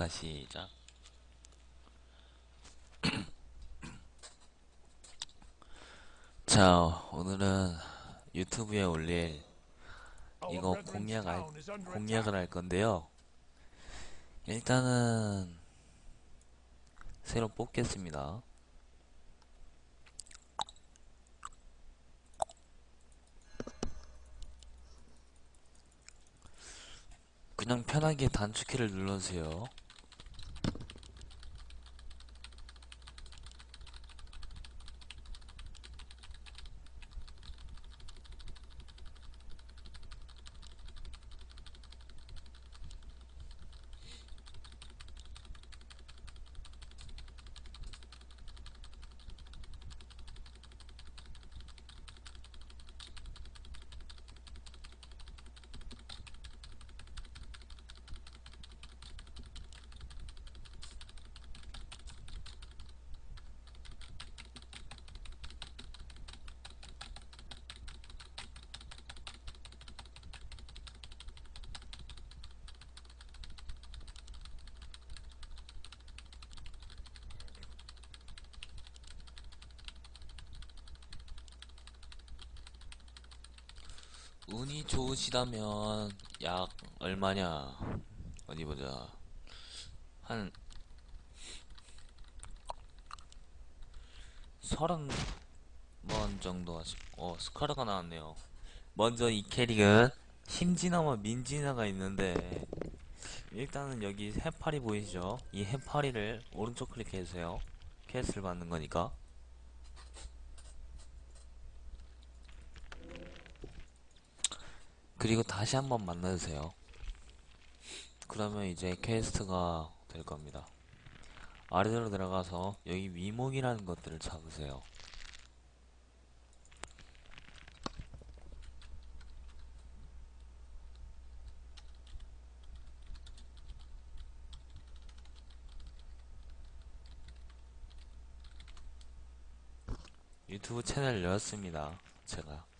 잠깐 시작. 자, 오늘은 유튜브에 올릴 이거 공략 알, 공략을 할 건데요. 일단은 새로 뽑겠습니다. 그냥 편하게 단축키를 눌러주세요. 운이 좋으시다면 약 얼마냐? 어디 보자. 한 서른 번 정도 하시. 어 스카르가 나왔네요. 먼저 이 캐릭은 힘지나와 민지나가 있는데 일단은 여기 해파리 보이시죠? 이 해파리를 오른쪽 클릭해주세요. 퀘스트를 받는 거니까. 그리고 다시 한번 만나주세요. 그러면 이제 퀘스트가 될 겁니다. 아래로 들어가서 여기 위목이라는 것들을 잡으세요. 유튜브 채널 열었습니다. 제가.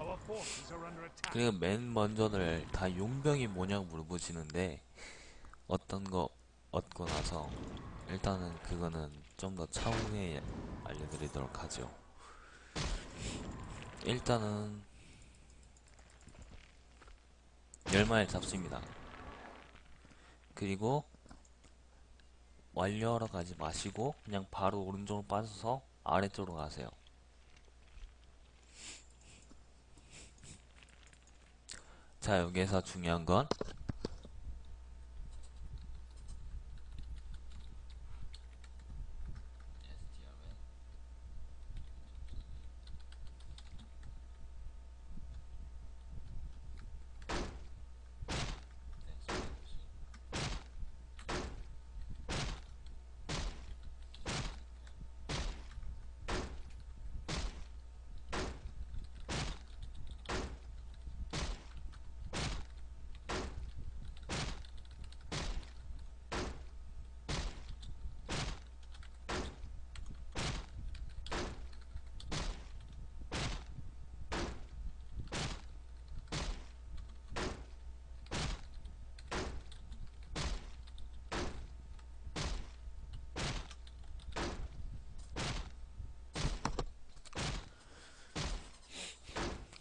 Our forces are under attack. 그리고 맨 먼저를 다 용병이 뭐냐고 물어보시는데 어떤 거 얻고 나서 일단은 그거는 좀 더 차후에 알려드리도록 하죠. 일단은 열마일 잡습니다. 그리고 완료하러 가지 마시고 그냥 바로 오른쪽으로 빠져서 아래쪽으로 가세요. 자 여기에서 중요한 건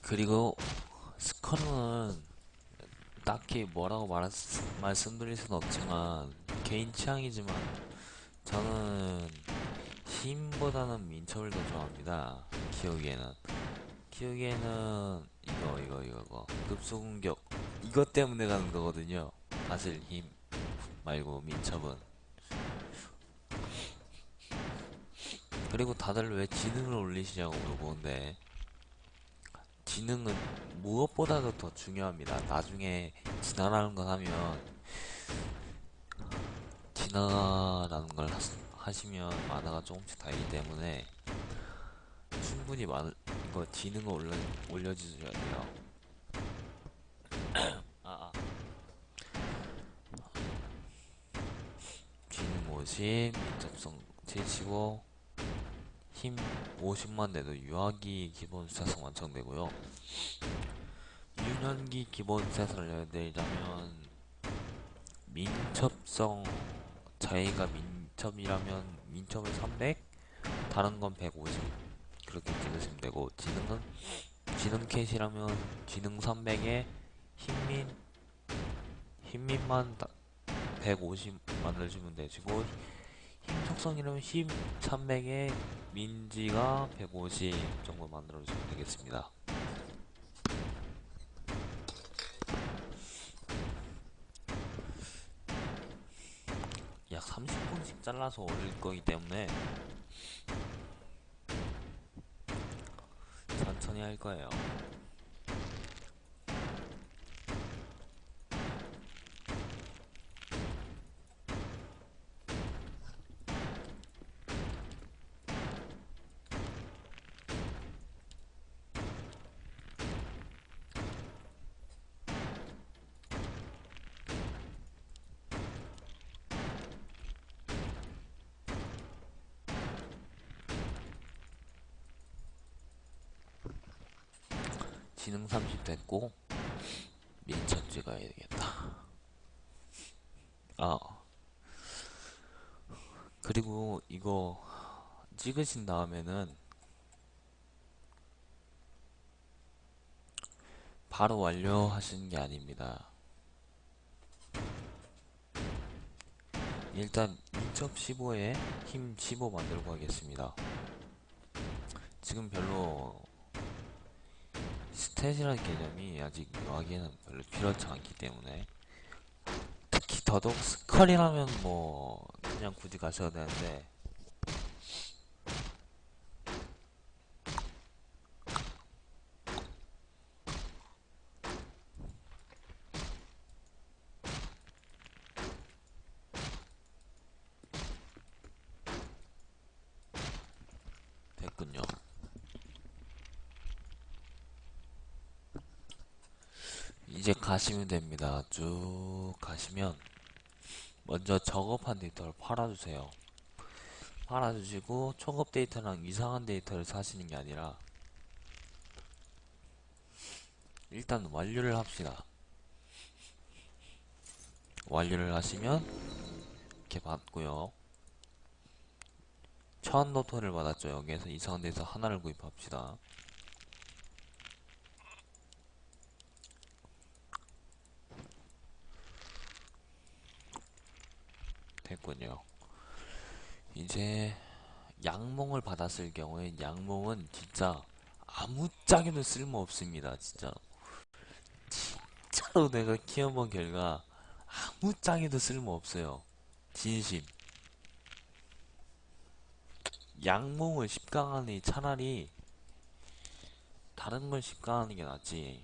그리고 스컬은 딱히 뭐라고 수, 말씀드릴 순 없지만 개인 취향이지만 저는 힘보다는 민첩을 더 좋아합니다. 키우기에는 키우기에는 이거 이거 이거 이거 급소 공격 이것 때문에 가는 거거든요. 사실 힘 말고 민첩은 그리고 다들 왜 지능을 올리시냐고 물어보는데 지능은 무엇보다도 더 중요합니다. 나중에 진화라는 걸 하면 진화라는 걸 하, 시면 만화가 조금씩 다르기 때문에 충분히 많은 이거 지능을 올려 올려주셔야 돼요. 아, 아. 지능 50, 민첩성 75, 힘 50만 돼도 유아기 기본 스탯은 완성되고요. 유년기 기본 스탯을 내자면 민첩성 자기가 민첩이라면 민첩을 300, 다른 건 150 그렇게 찍으시면 되고 지능은 지능 캣이라면 지능 300에 힘민 힘민만 150 만들어주면 되시고 힘 속성이라면 힘 300에 민지가 150 정도 만들어주면 되겠습니다. 약 30분씩 잘라서 올릴 거기 때문에 천천히 할 거예요. 지능 30 됐고 민첩 찍어야 되겠다. 아 그리고 이거 찍으신 다음에는 바로 완료하시는 게 아닙니다. 일단 민첩 15에 힘 15 만들고 하겠습니다. 지금 별로 스탯이라는 개념이 아직 유아기에는 별로 필요하지 않기 때문에 특히 더더욱 스컬이라면 뭐 그냥 굳이 가셔도 되는데 됐군요. 이제 가시면 됩니다. 쭉 가시면 먼저 저급한 데이터를 팔아주세요. 팔아주시고 초급 데이터랑 이상한 데이터를 사시는 게 아니라 일단 완료를 합시다. 완료를 하시면 이렇게 받고요. 천 노트를 받았죠. 여기에서 이상한 데서 하나를 구입합시다. 됐군요. 이제 양몽을 받았을 경우에 양몽은 진짜 아무짝에도 쓸모 없습니다. 진짜 진짜로 내가 키워본 결과 아무짝에도 쓸모 없어요. 진심. 양몽을 10강 하니 차라리 다른 걸 10강 하는 게 낫지.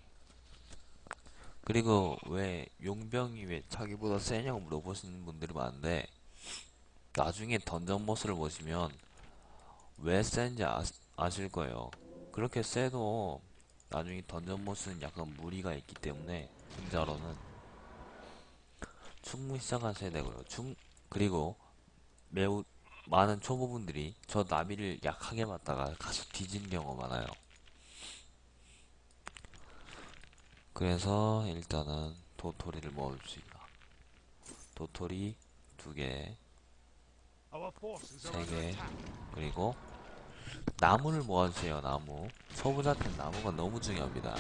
그리고 왜 용병이 왜 자기보다 세냐고 물어보시는 분들이 많은데 나중에 던전 보스를 보시면 왜 센지 아, 아실 거예요. 그렇게 세도 나중에 던전 보스는 약간 무리가 있기 때문에 혼자로는 충분히 시작하셔야 되고요. 충 그리고 매우 많은 초보분들이 저 나비를 약하게 맞다가 가서 뒤진 경우가 많아요. 그래서 일단은 도토리를 모읍시다. 도토리 두 개, Our forces 세 are under 개, attack. 그리고 나무를 모아주세요. 나무. 초보자한테 나무가 너무 중요합니다.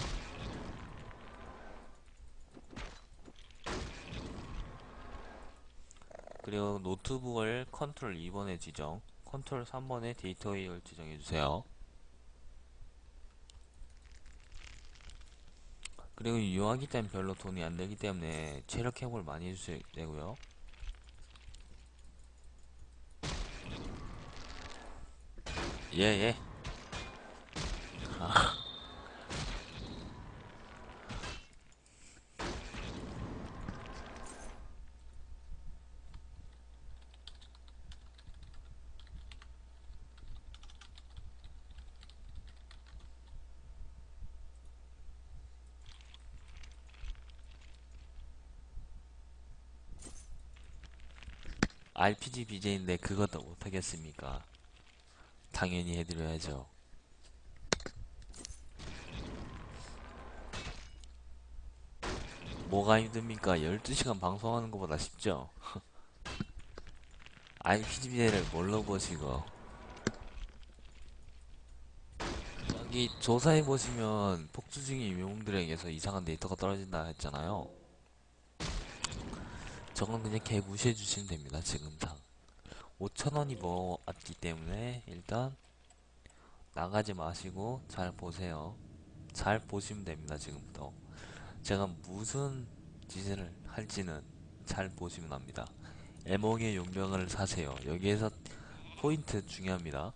그리고 노트북을 컨트롤 2번에 지정, 컨트롤 3번에 데이터 웨이를 지정해주세요. 그리고 유아기 때는 별로 돈이 안 들기 때문에 체력 회복을 많이 해주셔야 되고요. 예, 예. 아. RPG BJ인데 그것도 못하겠습니까? 당연히 해드려야죠. 뭐가 힘듭니까? 12시간 방송하는 것보다 쉽죠? RPG를 뭘로 보시고 여기 조사해보시면 폭주 중인 영웅들에게서 이상한 데이터가 떨어진다 했잖아요. 저건 그냥 개 무시해주시면 됩니다, 지금상. 5천원이 모았기 때문에 일단 나가지 마시고 잘 보세요. 잘 보시면 됩니다, 지금부터. 제가 무슨 짓을 할지는 잘 보시면 합니다. 애몽의 용병을 사세요. 여기에서 포인트 중요합니다.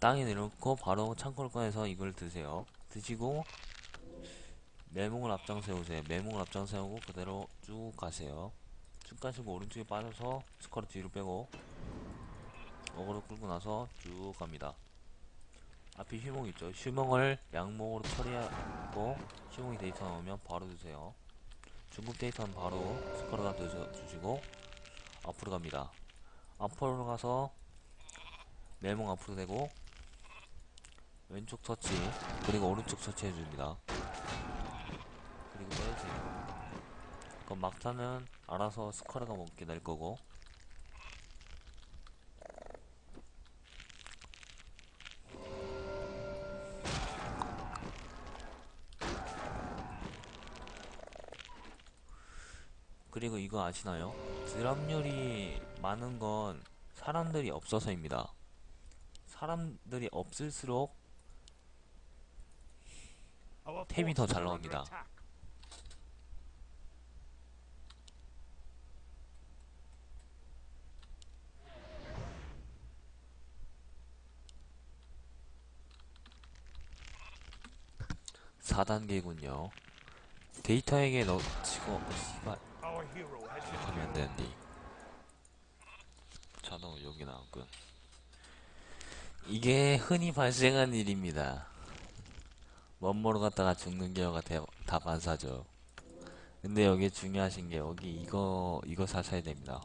땅에 내려놓고 바로 창고를 꺼내서 이걸 드세요. 드시고 매몽을 앞장 세우세요. 매몽을 앞장 세우고 그대로 쭉 가세요. 쭉 가시고 오른쪽에 빠져서 스커트 뒤로 빼고 어그로 끌고 나서 쭉 갑니다. 앞에 휴몽 있죠? 휴몽을 양몽으로 처리하고 휴몽이 데이터 나오면 바로 드세요. 중국 데이터는 바로 스커트가 드셔 주시고 앞으로 갑니다. 앞으로 가서 매몽 앞으로 대고 왼쪽 터치 그리고 오른쪽 터치 해줍니다. 그리고 빼주세요. 그럼 막타는 알아서 스커트가 먹게 될 거고 그리고 이거 아시나요? 드랍률이 많은 건 사람들이 없어서입니다. 사람들이 없을수록 템이 더 잘 나옵니다. Attack. 사단계군요. 데이터에게 넣치고 어, 씨발. 하면. 되는데. 자동 여기 나왔군. 이게 흔히 발생한 일입니다. 원모로 갔다가 죽는 경우가 대, 다반사죠. 근데 여기 중요하신 게 여기 이거 이거 사셔야 됩니다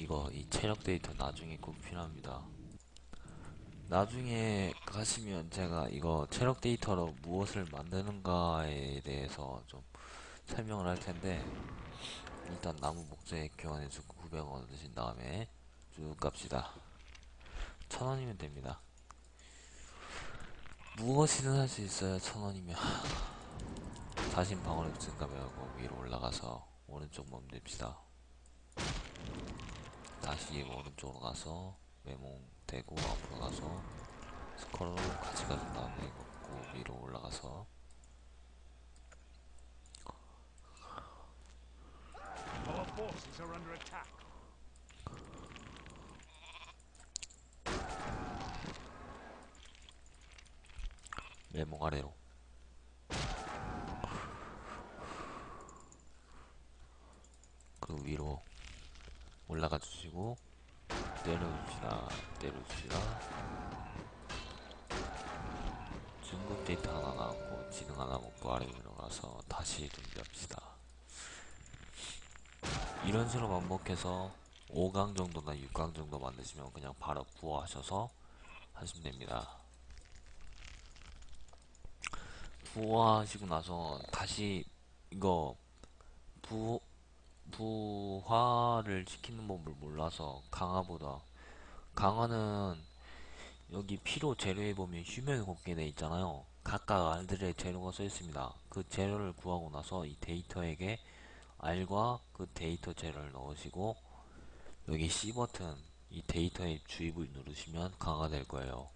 이거 이 체력 데이터 나중에 꼭 필요합니다. 나중에 가시면 제가 이거 체력 데이터로 무엇을 만드는가에 대해서 좀 설명을 할 텐데 일단 나무 목재 교환해주고 900원 드신 다음에 쭉 갑시다. 1000원이면 됩니다. 무엇이든 할 수 있어요. 1000원이면 자신 방어력 증가하고 위로 올라가서 오른쪽 멈댑시다. 다시 오른쪽으로 가서 메몽 대고 앞으로 가서 스컬로 같이 가준 다음에 걷고 위로 올라가서. 메몽 아래로 그 위로 올라가 주시고 내려줍시다. 내려줍시다. 중국 데이터 하나 나왔고 지능 하나 먹고 아래로 내려가서 다시 준비합시다. 이런 식으로 반복해서 5강 정도나 6강 정도 만드시면 그냥 바로 부어하셔서 하시면 됩니다. 부화하시고 나서 다시 이거 부 부화를 시키는 법을 몰라서 강화보다 강화는 여기 필요 재료에 보면 휴면 곱게 돼 있잖아요. 각각 알들의 재료가 써 있습니다. 그 재료를 구하고 나서 이 데이터에게 알과 그 데이터 재료를 넣으시고 여기 C 버튼 이 데이터의 주입을 누르시면 강화될 거예요.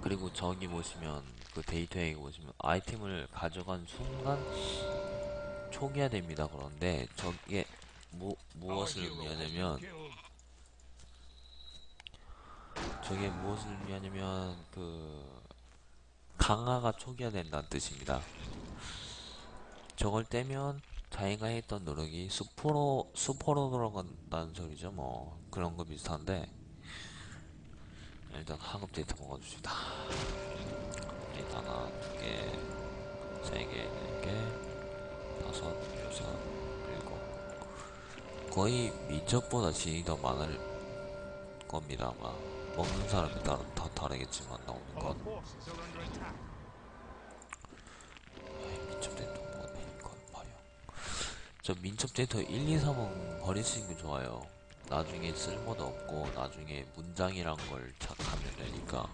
그리고 저기 보시면 그 데이터에 보시면 아이템을 가져간 순간 초기화됩니다. 그런데 저게 무, 무엇을 의미하냐면. 저게 무엇을 의미하냐면 그 강화가 초기화된다는 뜻입니다. 저걸 떼면 자기가 했던 노력이 수포로 수포로 들어간다는 소리죠. 뭐 그런 거 비슷한데 일단 하급 데이터 먹어줍시다. 일단 하나 두 개. 세 개, 네 개, 다섯, 여섯, 일곱. 거의 민첩보다 진이 더 많을 겁니다. 아마 먹는 사람에 따라 다 다르겠지만 나오는 건. attack. 민첩 데이터 뭐네 이건 버려 저 민첩 데이터 1, 2, 3은 버리시는 게 좋아요 나중에 쓸모도 없고 나중에 문장이란 걸 착하면 되니까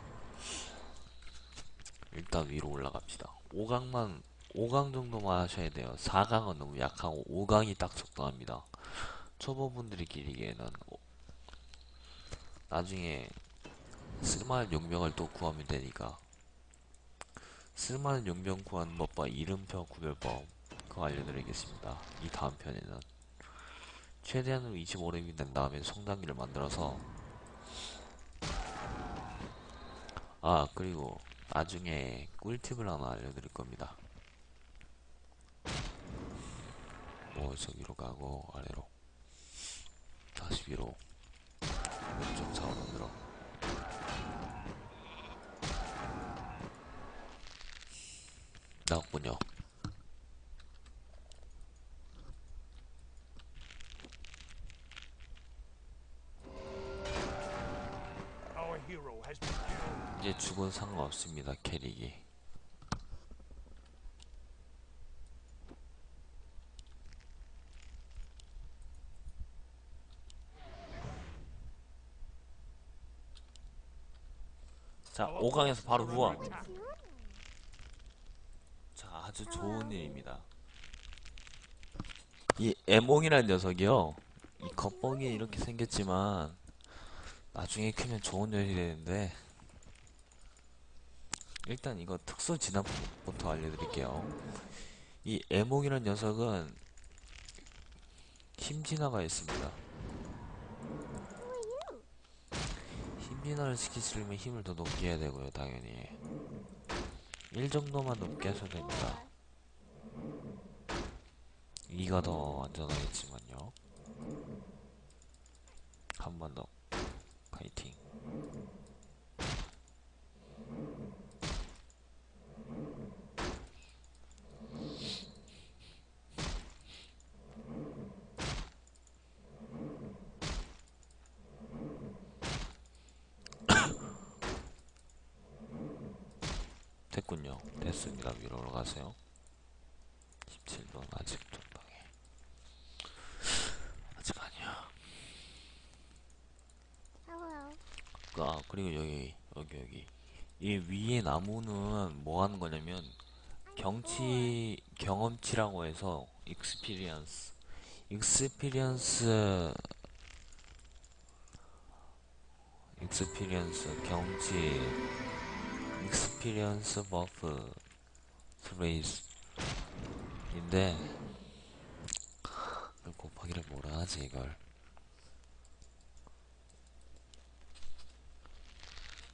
일단 위로 올라갑시다 5강만 5강 정도만 하셔야 돼요 4강은 너무 약하고 5강이 딱 적당합니다 초보분들이 기리기에는 오- 나중에 쓸만한 용병을 또 구하면 되니까 쓸만한 용병 구하는 법과 이름표 구별법 그거 알려드리겠습니다. 이 다음 편에는 최대한으로 25렙이 된 다음에 성장기를 만들어서 아 그리고 나중에 꿀팁을 하나 알려드릴 겁니다. 뭐 저기로 가고 아래로 다시 위로 왼쪽 좌우로 나왔군요. 이제 죽은 상관없습니다 캐릭이 5강에서 바로 후원. 자 아주 좋은 일입니다. 이 에몽이라는 녀석이요. 이 겉봉이 이렇게 생겼지만 나중에 크면 좋은 녀석이 되는데 일단 이거 특수 진압부터 알려드릴게요. 이 에몽이라는 녀석은 힘진화가 있습니다 힘진화를 시키시려면 힘을 더 높게 해야 되고요 당연히. 1 정도만 높게 하셔도 됩니다. 2가 더 안전하겠지만요. 한 번 더 파이팅 됐군요 됐습니다 위로 올라가세요 17번 아직 전방에 아직 아니야 Hello. 아 그리고 여기 여기 여기 이 위에 나무는 뭐 하는 거냐면 경치 경험치라고 해서 experience experience 익스피리언스 경치 익스피리언스 버프 스레이스 인데 곱하기를 뭐라 하지 이걸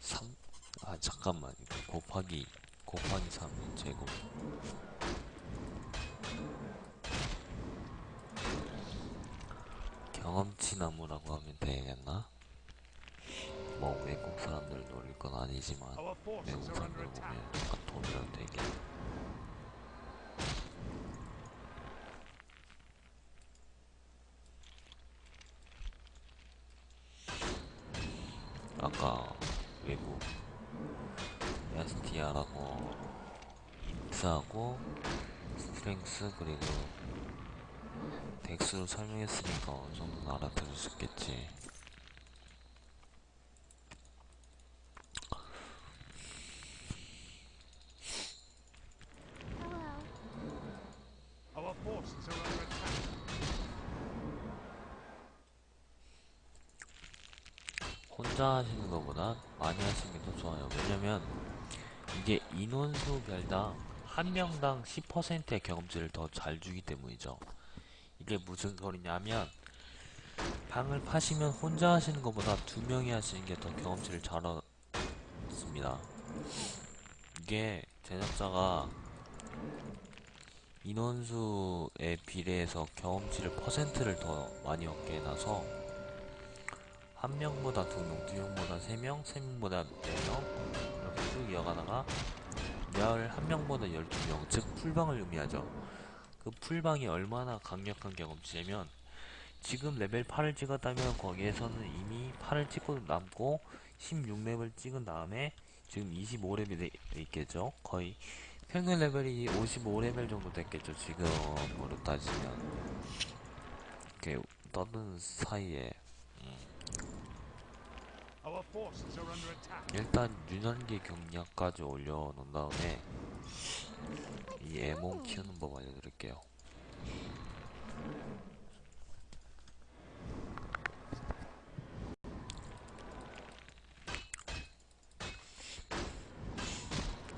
3? 아 잠깐만 이거 곱하기 곱하기 3의 제곱 경험치 나무라고 하면 되겠나? 뭐 외국 사람들 노릴 건 아니지만 외국 사람들 보면. 약간 돈이라도 되게 아까 외국 야스티아라고 인스하고 strength 그리고 dex로 설명했으니까 어느 정도는 알아들을 수 있겠지 Hello. Our forces are under attack. 혼자 하시는 것보다 많이 하시는 게 더 좋아요. 왜냐면 이게 인원수별당 한 명당 10%의 경험치를 더 잘 주기 때문이죠. 이게 무슨 소리냐면 방을 파시면 혼자 하시는 것보다 두 명이 하시는 게 더 경험치를 잘 얻습니다. 이게 제작자가 인원수에 비례해서 경험치를 퍼센트를 더 많이 얻게 해놔서 한 명보다 두 명, 두 명보다 세 명, 세 명보다 네 명, 이렇게 쭉 이어가다가 11명보다 12명, 즉 풀방을 의미하죠. 그 풀방이 얼마나 강력한 경험치냐면 지금 레벨 8을 찍었다면 거기에서는 이미 8을 찍고 남고 16렙을 찍은 다음에 지금 25레벨에 있겠죠. 거의 평균 레벨이 55레벨 정도 됐겠죠. 지금으로 따지면 이렇게 떠드는 사이에 Our forces are under attack. 일단 유년기 경량까지 올려놓은 다음에 이 에몬 키우는 법 알려드릴게요.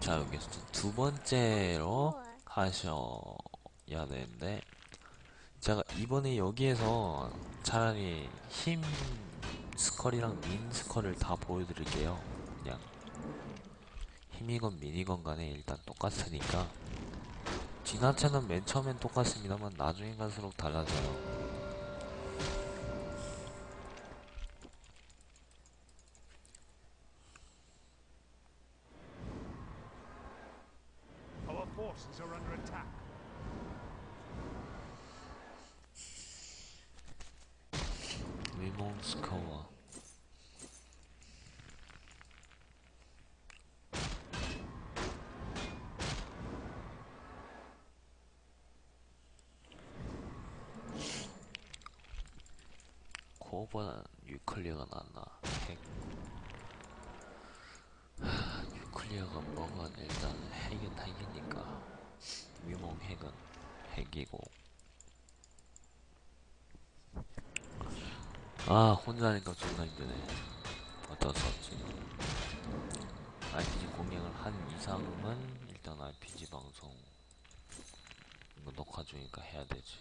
자 여기서 두 번째로 하셔야 되는데 제가 이번에 여기에서 차라리 힘 스컬이랑 민 스컬을 다 보여드릴게요. 그냥 힘이건 민이건 간에 일단 똑같으니까 진화체는 맨 처음엔 똑같습니다만 나중에 갈수록 달라져요. Our forces are under attack. 위몽 스커와 코어보다 뉴클리어가 낫나 핵 하, 뉴클리어가 뭐건 일단 핵은 핵이니까 위몽 핵은 핵이고 아 혼자 하니까 존나 힘드네. 어쩔 수 없지 RPG 공략을 한 이상은 일단 RPG 방송 이거 녹화 중이니까 해야 되지.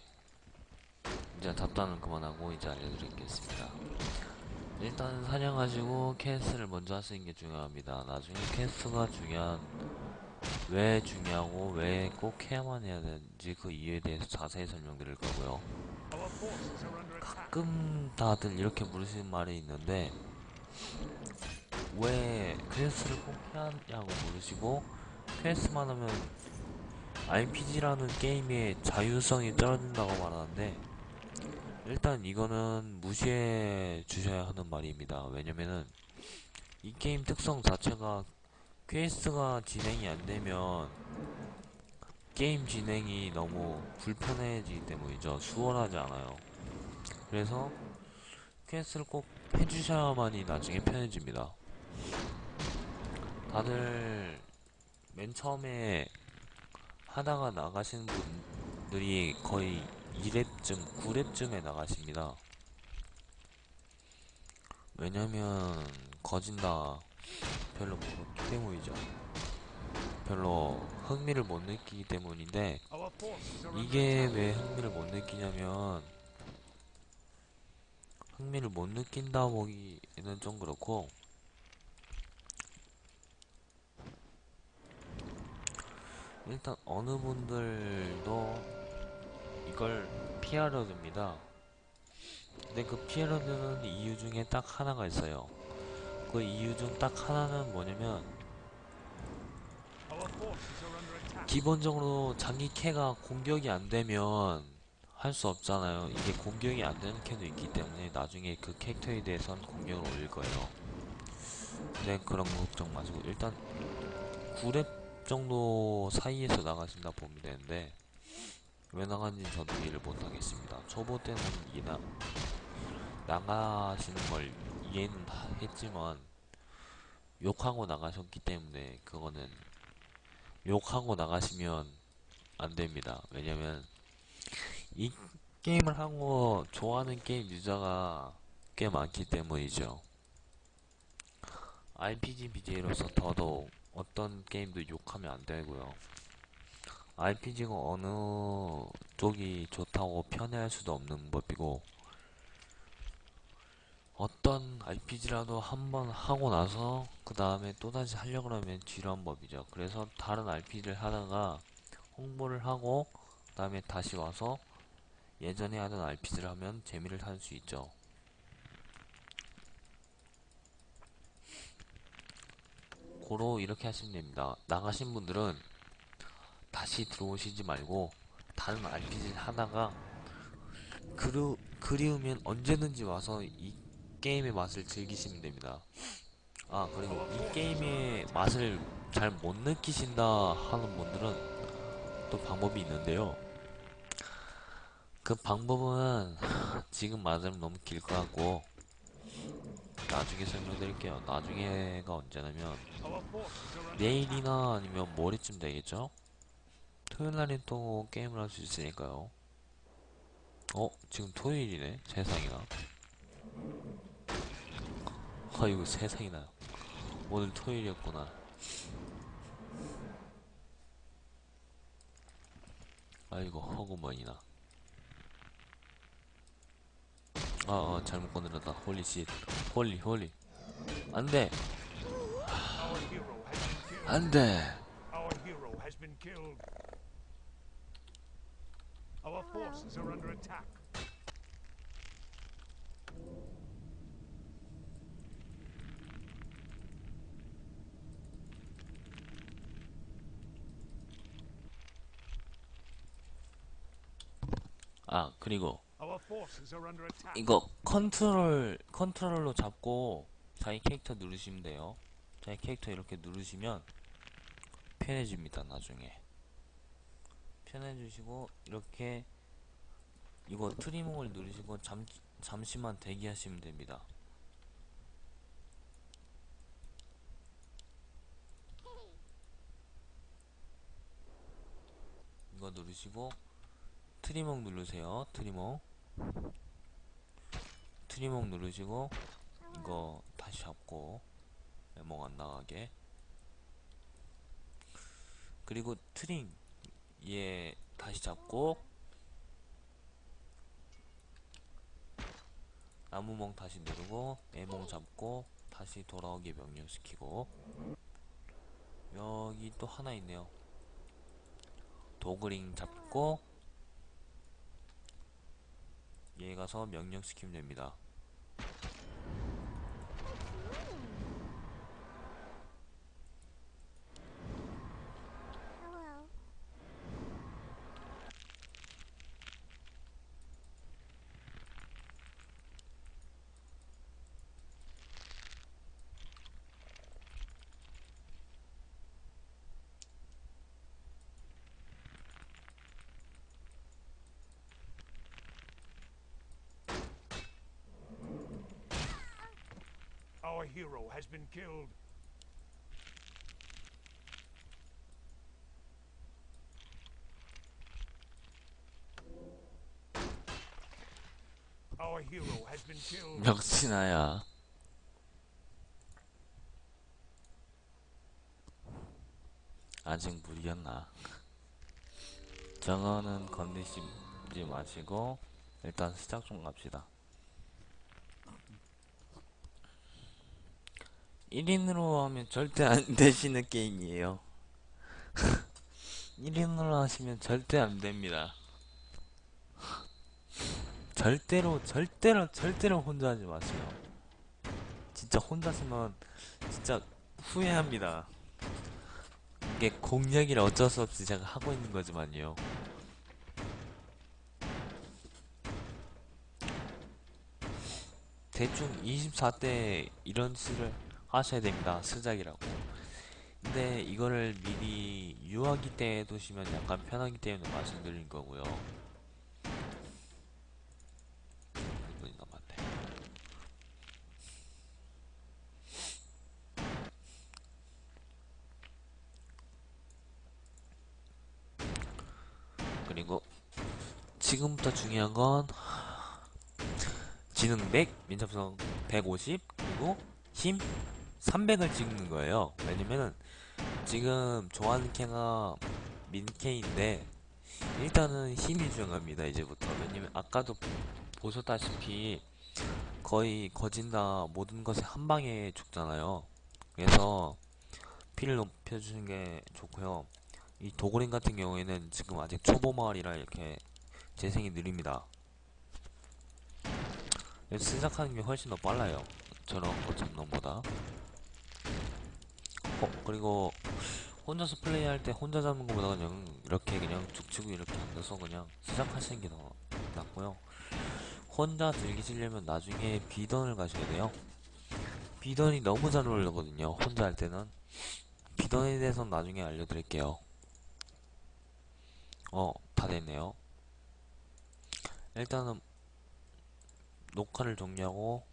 이제 잡담은 그만하고 이제 알려드리겠습니다. 일단 사냥하시고 캐스트를 먼저 하시는 게 중요합니다. 나중에 캐스트가 중요한 왜 중요하고 왜 꼭 해야만 해야 되는지 그 이유에 대해서 자세히 설명드릴 거고요 가끔 다들 이렇게 물으시는 말이 있는데 왜 퀘스트를 꼭 해야 하냐고 물으시고 퀘스트만 하면 RPG라는 게임의 자유성이 떨어진다고 말하는데 일단 이거는 무시해 주셔야 하는 말입니다. 왜냐면은 이 게임 특성 자체가 퀘스트가 진행이 안 되면 게임 진행이 너무 불편해지기 때문이죠. 수월하지 않아요. 그래서 퀘스트를 꼭 해주셔야만이 나중에 편해집니다. 다들 맨 처음에 하다가 나가시는 분들이 거의 2렙쯤, 9렙쯤에 나가십니다. 왜냐면 거진다 별로 모르기 때문이죠. 별로 흥미를 못 느끼기 때문인데 이게. 왜 흥미를 못 느끼냐면 흥미를 못 느낀다 보기에는 좀 그렇고 일단 어느 분들도 이걸 피하려 듭니다. 근데 그 피하려 드는 이유 중에 딱 하나가 있어요. 그 이유 중 딱 하나는 뭐냐면 기본적으로 자기 캐가 공격이 안 되면 할 수 없잖아요. 이게 공격이 안 되는 캐도 있기 때문에 나중에 그 캐릭터에 대해서는 공격을 올릴 거예요. 근데 그런 거 걱정 마시고 일단 9렙 정도 사이에서 나가신다 보면 되는데 왜 나간지 저도 이해를 못하겠습니다. 초보 때는 이나 나가시는 걸 이해는 다 했지만 욕하고 나가셨기 때문에 그거는 욕하고 나가시면 안 됩니다. 왜냐면 이 게임을 하고 좋아하는 게임 유저가 꽤 많기 때문이죠. RPG BJ로서 더더욱 어떤 게임도 욕하면 안 되고요. RPG가 어느 쪽이 좋다고 편애할 수도 없는 법이고 어떤 RPG라도 한번 하고 나서 그 다음에 또다시 하려고 하면 지루한 법이죠. 그래서 다른 RPG를 하다가 홍보를 하고 그 다음에 다시 와서 예전에 하던 RPG를 하면 재미를 살 수 있죠. 고로 이렇게 하시면 됩니다. 나가신 분들은 다시 들어오시지 말고 다른 RPG를 하다가 그리, 그리우면 언제든지 와서 이 게임의 맛을 즐기시면 됩니다. 아 그리고 이 게임의 맛을 잘 못 느끼신다 하는 분들은 또 방법이 있는데요. 그 방법은 지금 말하자면 너무 길 것 같고 나중에 설명드릴게요. 나중에가 언제냐면 내일이나 아니면 모레쯤 되겠죠? 토요일 날엔 또 게임을 할 수 있으니까요. 어? 지금 토요일이네? 세상이나. 아이고 세상이나. 오늘 토요일이었구나. 아이고 허구머니나. 아, 아 잘못 건드렸다. 홀리 씨. 홀리 홀리. 안돼. 안돼. Our forces are under attack. 아 그리고. 이거 컨트롤 컨트롤로 잡고 자기 캐릭터 누르시면 돼요. 자기 캐릭터 이렇게 누르시면 편해집니다. 나중에 편해주시고 이렇게 이거 트리밍을 누르시고 잠 잠시만 대기하시면 됩니다. 이거 누르시고 트리밍 누르세요. 트리밍 트리밍 누르시고 이거 다시 잡고 레몬 안 나가게. 그리고 트링 얘 다시 잡고. 나무멍 다시 누르고 애몽 잡고 다시 돌아오게 명령시키고. 여기 또 하나 있네요. 도그링 잡고 얘 가서 명령 시키면 됩니다 Our hero has been killed. Our hero has been killed. 역시 나야. 아직 무리였나? 저거는 건드시지 마시고 일단 시작 좀 갑시다. 1인으로 하면 절대 안 되시는 게임이에요. 1인으로 하시면 절대 안 됩니다. 절대로 절대로 절대로 혼자 하지 마세요. 진짜 혼자 쓰면 진짜 후회합니다. 이게 공략이라 어쩔 수 없이 제가 하고 있는 거지만요. 대충 24대 이런 수를 하셔야 됩니다. 스작이라고. 근데 이거를 미리 유아기 때 해두시면 약간 편하기 때문에 말씀드린 거고요. 1분이 남았네. 그리고 지금부터 중요한 건 지능 100, 민첩성 150, 그리고 힘 300을 찍는 거예요. 왜냐면은 지금 좋아하는 캐가 민캐인데 일단은 힘이 중요합니다. 이제부터 왜냐면 아까도 보셨다시피 거의 거진다 모든 것에 한 방에 죽잖아요. 그래서 피를 높여주는 게 좋고요. 이 도그린 같은 경우에는 지금 아직 초보 마을이라 이렇게 재생이 느립니다. 시작하는 게 훨씬 더 빨라요. 저런 것 잡는 보다. 어, 그리고 혼자서 플레이할 때 혼자 잡는 것보다 그냥 이렇게 그냥 툭 치고 이렇게 앉아서 그냥 시작하시는 게 더 낫고요. 혼자 즐기시려면 나중에 비던을 가셔야 돼요. 비던이 너무 잘 어울리거든요. 혼자 할 때는. 비던에 대해서는 나중에 알려드릴게요. 어, 다 됐네요. 일단은 녹화를 종료하고